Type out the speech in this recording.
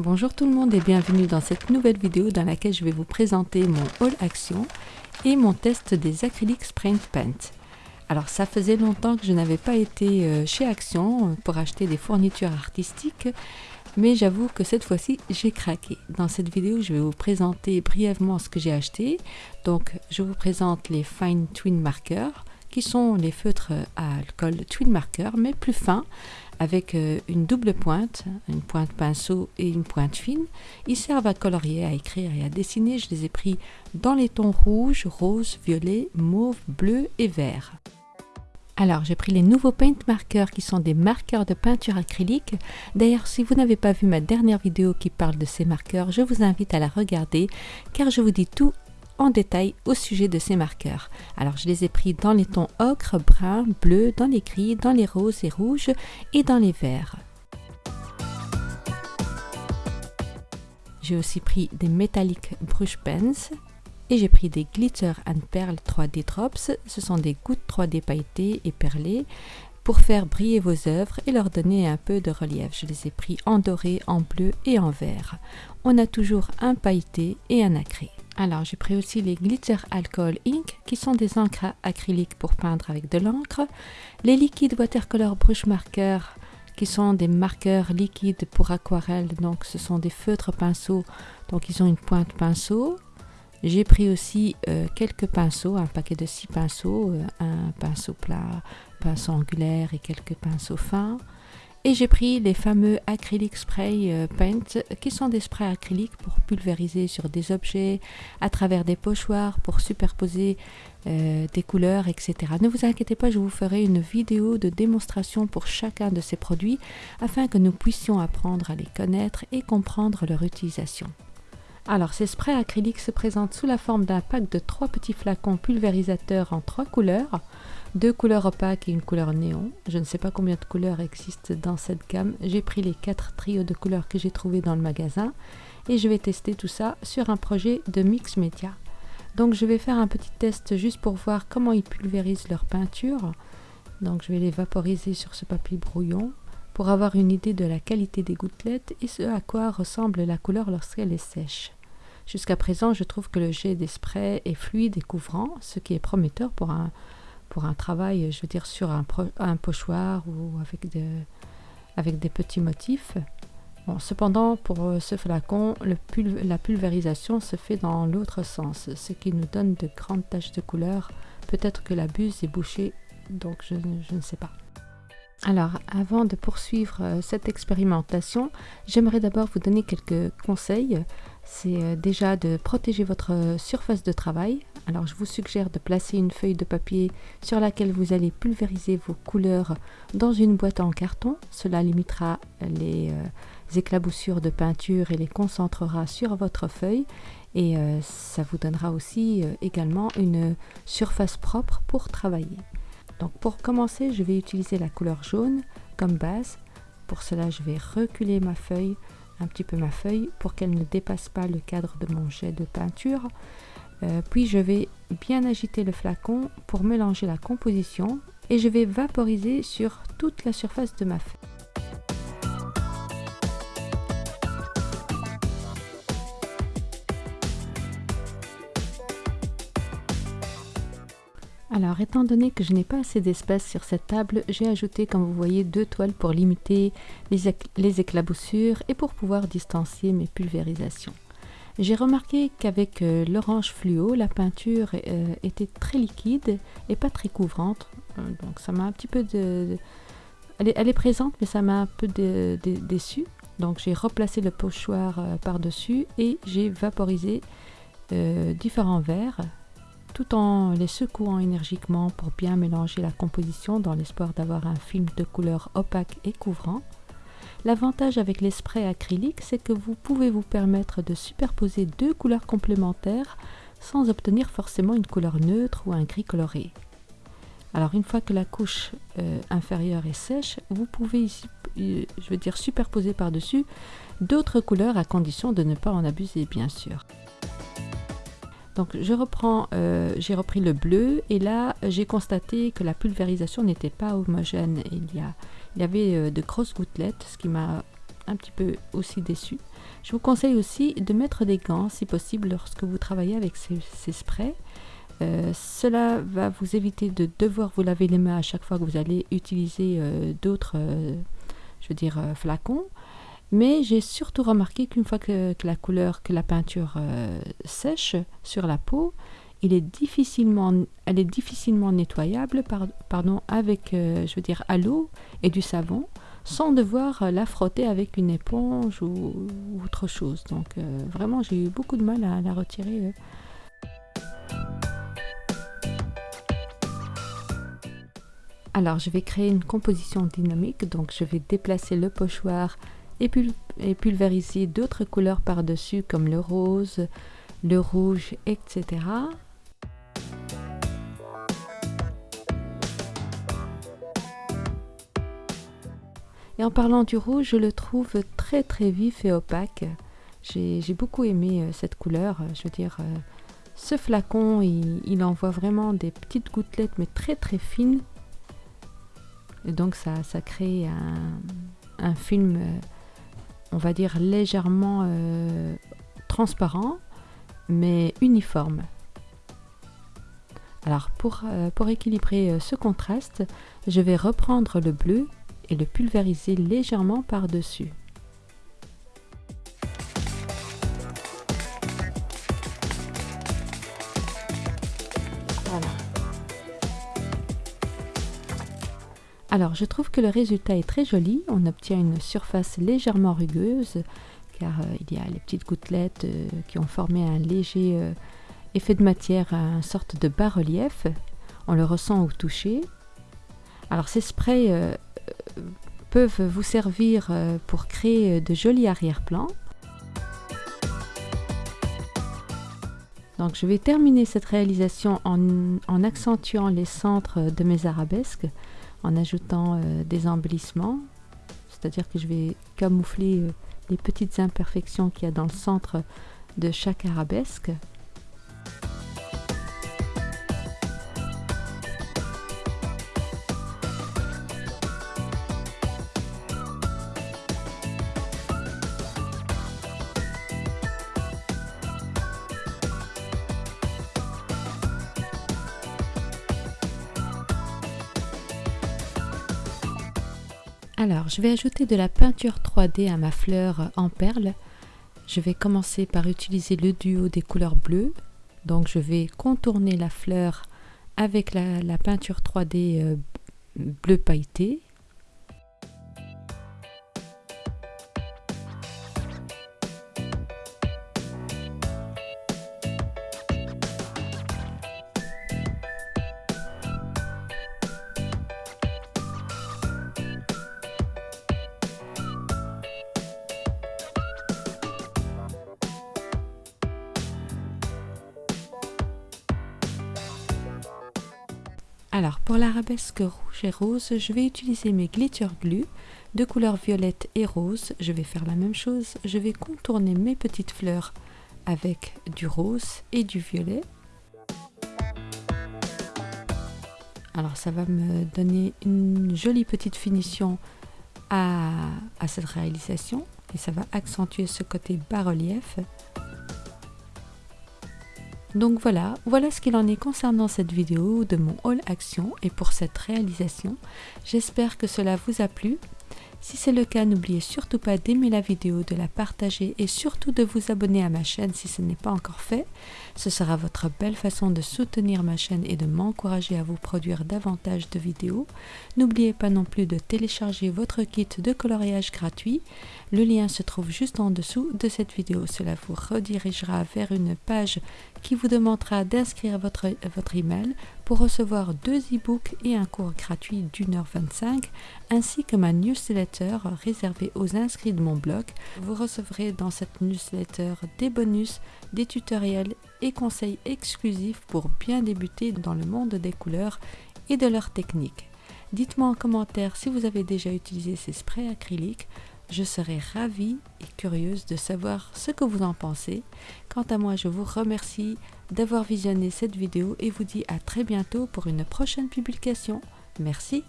Bonjour tout le monde et bienvenue dans cette nouvelle vidéo dans laquelle je vais vous présenter mon haul action et mon test des acryliques Spray Paint. Alors ça faisait longtemps que je n'avais pas été euh, chez Action pour acheter des fournitures artistiques mais j'avoue que cette fois-ci j'ai craqué. Dans cette vidéo je vais vous présenter brièvement ce que j'ai acheté. Donc je vous présente les Fine Twin Markers qui sont les feutres à alcool Twin Marker mais plus fins avec euh, une double pointe, une pointe pinceau et une pointe fine. Ils servent à colorier, à écrire et à dessiner. Je les ai pris dans les tons rouge, rose, violet, mauve, bleu et vert. Alors, j'ai pris les nouveaux Paint Markers qui sont des marqueurs de peinture acrylique. D'ailleurs, si vous n'avez pas vu ma dernière vidéo qui parle de ces marqueurs, je vous invite à la regarder car je vous dis tout en détail au sujet de ces marqueurs. Alors je les ai pris dans les tons ocre, brun, bleu, dans les gris, dans les roses et rouges et dans les verts. J'ai aussi pris des Metallic Brush Pens et j'ai pris des Glitter and Pearl 3D Drops. Ce sont des gouttes 3D pailletées et perlées pour faire briller vos œuvres et leur donner un peu de relief. Je les ai pris en doré, en bleu et en vert. On a toujours un pailleté et un. Alors j'ai pris aussi les Glitter Alcohol Ink qui sont des encres acryliques pour peindre avec de l'encre. Les liquides Watercolor Brush Marker qui sont des marqueurs liquides pour aquarelle. Donc ce sont des feutres pinceaux. Donc ils ont une pointe pinceau. J'ai pris aussi euh, quelques pinceaux, un paquet de 6 pinceaux, euh, un pinceau plat, pinceau angulaire et quelques pinceaux fins. Et j'ai pris les fameux acrylic spray euh, paint qui sont des sprays acryliques pour pulvériser sur des objets à travers des pochoirs pour superposer euh, des couleurs etc. Ne vous inquiétez pas, je vous ferai une vidéo de démonstration pour chacun de ces produits afin que nous puissions apprendre à les connaître et comprendre leur utilisation. Alors ces sprays acryliques se présentent sous la forme d'un pack de trois petits flacons pulvérisateurs en trois couleurs deux couleurs opaques et une couleur néon. Je ne sais pas combien de couleurs existent dans cette gamme. J'ai pris les quatre trios de couleurs que j'ai trouvés dans le magasin et je vais tester tout ça sur un projet de mix média. Donc je vais faire un petit test juste pour voir comment ils pulvérisent leur peinture. Donc je vais les vaporiser sur ce papier brouillon pour avoir une idée de la qualité des gouttelettes et ce à quoi ressemble la couleur lorsqu'elle est sèche. Jusqu'à présent, je trouve que le jet des est fluide et couvrant, ce qui est prometteur pour un, pour un travail, je veux dire, sur un, pochoir ou avec, de, avec des petits motifs. Cependant, pour euh, ce flacon, la pulvérisation se fait dans l'autre sens, ce qui nous donne de grandes taches de couleur. Peut-être que la buse est bouchée, donc je, je ne sais pas. Alors, avant de poursuivre euh, cette expérimentation, j'aimerais d'abord vous donner quelques conseils. C'est euh, déjà de protéger votre surface de travail alors je vous suggère de placer une feuille de papier sur laquelle vous allez pulvériser vos couleurs dans une boîte en carton. Cela limitera les euh, éclaboussures de peinture et les concentrera sur votre feuille et euh, ça vous donnera aussi euh, également une surface propre pour travailler. Donc pour commencer, je vais utiliser la couleur jaune comme base. Pour cela, je vais reculer ma feuille, un petit peu ma feuille, pour qu'elle ne dépasse pas le cadre de mon jet de peinture. Euh, puis je vais bien agiter le flacon pour mélanger la composition et je vais vaporiser sur toute la surface de ma feuille. Alors, étant donné que je n'ai pas assez d'espace sur cette table, j'ai ajouté, comme vous voyez, deux toiles pour limiter les éclaboussures et pour pouvoir distancier mes pulvérisations. J'ai remarqué qu'avec euh, l'orange fluo, la peinture euh, était très liquide et pas très couvrante. Euh, donc ça m'a un petit peu de... Elle, est, présente, mais ça m'a un peu déçu. Donc j'ai replacé le pochoir par-dessus et j'ai vaporisé différents verres tout en les secouant énergiquement pour bien mélanger la composition dans l'espoir d'avoir un film de couleur opaque et couvrant. L'avantage avec les sprays acryliques, c'est que vous pouvez vous permettre de superposer deux couleurs complémentaires sans obtenir forcément une couleur neutre ou un gris coloré. Alors une fois que la couche euh, inférieure est sèche, vous pouvez euh, je veux dire superposer par-dessus d'autres couleurs à condition de ne pas en abuser bien sûr. Donc je reprends, euh, j'ai repris le bleu et là j'ai constaté que la pulvérisation n'était pas homogène. Il y, a, il y avait euh, de grosses gouttelettes, ce qui m'a un petit peu aussi déçu. Je vous conseille aussi de mettre des gants si possible lorsque vous travaillez avec ces, sprays. Euh, cela va vous éviter de devoir vous laver les mains à chaque fois que vous allez utiliser euh, d'autres, je flacons. Mais j'ai surtout remarqué qu'une fois que, la couleur, que la peinture sèche sur la peau, est difficilement, elle est difficilement nettoyable pardon, avec, je veux dire, à l'eau et du savon sans devoir la frotter avec une éponge ou, autre chose. Donc euh, vraiment, j'ai eu beaucoup de mal à la retirer. Euh. Alors, je vais créer une composition dynamique. Donc, je vais déplacer le pochoir et, et pulvériser d'autres couleurs par-dessus comme le rose, le rouge, etc. Et en parlant du rouge, je le trouve très très vif et opaque. J'ai beaucoup aimé euh, cette couleur. Je veux dire, euh, ce flacon, il, envoie vraiment des petites gouttelettes, mais très très fines. Et donc ça, crée un, film, euh, on va dire, légèrement transparent, mais uniforme. Alors pour, pour équilibrer ce contraste, je vais reprendre le bleu et le pulvériser légèrement par-dessus. Alors, je trouve que le résultat est très joli. On obtient une surface légèrement rugueuse, car euh, il y a les petites gouttelettes euh, qui ont formé un léger euh, effet de matière, une sorte de bas-relief. On le ressent au toucher. Alors, ces sprays peuvent vous servir euh, pour créer de jolis arrière-plans. Donc je vais terminer cette réalisation en, accentuant les centres de mes arabesques, en ajoutant euh, des embellissements, c'est-à-dire que je vais camoufler euh, les petites imperfections qu'il y a dans le centre de chaque arabesque. Alors, je vais ajouter de la peinture 3D à ma fleur en perles. Je vais commencer par utiliser le duo des couleurs bleues. Donc, je vais contourner la fleur avec la, peinture 3D euh, bleu pailleté Alors pour l'arabesque rouge et rose, je vais utiliser mes glitter glue de couleur violette et rose. Je vais faire la même chose, je vais contourner mes petites fleurs avec du rose et du violet. Alors ça va me donner une jolie petite finition à, à cette réalisation et ça va accentuer ce côté bas-relief. Donc voilà, voilà ce qu'il en est concernant cette vidéo de mon haul action et pour cette réalisation. J'espère que cela vous a plu. Si c'est le cas, n'oubliez surtout pas d'aimer la vidéo, de la partager et surtout de vous abonner à ma chaîne si ce n'est pas encore fait. Ce sera votre belle façon de soutenir ma chaîne et de m'encourager à vous produire davantage de vidéos. N'oubliez pas non plus de télécharger votre kit de coloriage gratuit. Le lien se trouve juste en dessous de cette vidéo. Cela vous redirigera vers une page qui vous demandera d'inscrire votre, votre email pour recevoir deux e-books et un cours gratuit d'une heure 25 ainsi que ma newsletter réservée aux inscrits de mon blog. Vous recevrez dans cette newsletter des bonus, des tutoriels et conseils exclusifs pour bien débuter dans le monde des couleurs et de leurs techniques. Dites-moi en commentaire si vous avez déjà utilisé ces sprays acryliques. Je serai ravie et curieuse de savoir ce que vous en pensez. Quant à moi, je vous remercie d'avoir visionné cette vidéo et vous dis à très bientôt pour une prochaine publication. Merci.